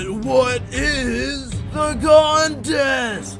But what is the contest?